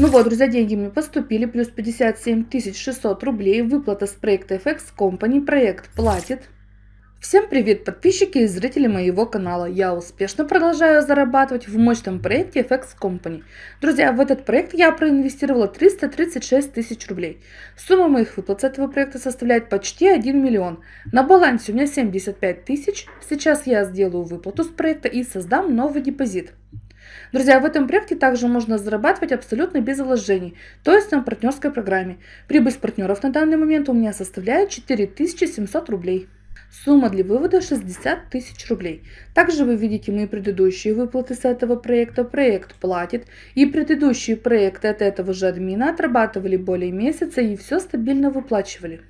Ну вот, друзья, деньги мне поступили, плюс 57 600 рублей, выплата с проекта FX Company, проект платит. Всем привет, подписчики и зрители моего канала. Я успешно продолжаю зарабатывать в мощном проекте FX Company. Друзья, в этот проект я проинвестировала 336 тысяч рублей. Сумма моих выплат с этого проекта составляет почти 1 миллион. На балансе у меня 75 тысяч. Сейчас я сделаю выплату с проекта и создам новый депозит. Друзья, в этом проекте также можно зарабатывать абсолютно без вложений, то есть на партнерской программе. Прибыль с партнеров на данный момент у меня составляет 4700 рублей. Сумма для вывода 60 тысяч рублей. Также вы видите мои предыдущие выплаты с этого проекта. Проект платит. И предыдущие проекты от этого же админа отрабатывали более месяца и все стабильно выплачивали.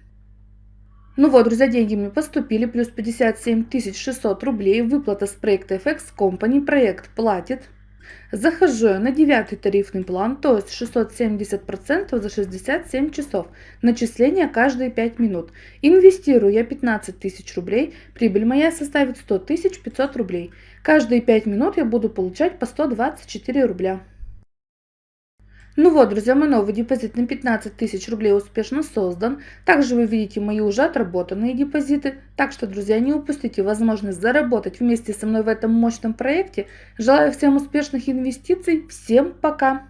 Ну вот, друзья, деньги мне поступили, плюс 57 600 рублей. Выплата с проекта FX Company. Проект платит. Захожу на девятый тарифный план, то есть 670% за 67 часов. Начисление каждые 5 минут. Инвестирую я 15 тысяч рублей, прибыль моя составит 100 500 рублей. Каждые 5 минут я буду получать по 124 рубля. Ну вот, друзья, мой новый депозит на 15 тысяч рублей успешно создан. Также вы видите мои уже отработанные депозиты. Так что, друзья, не упустите возможность заработать вместе со мной в этом мощном проекте. Желаю всем успешных инвестиций. Всем пока!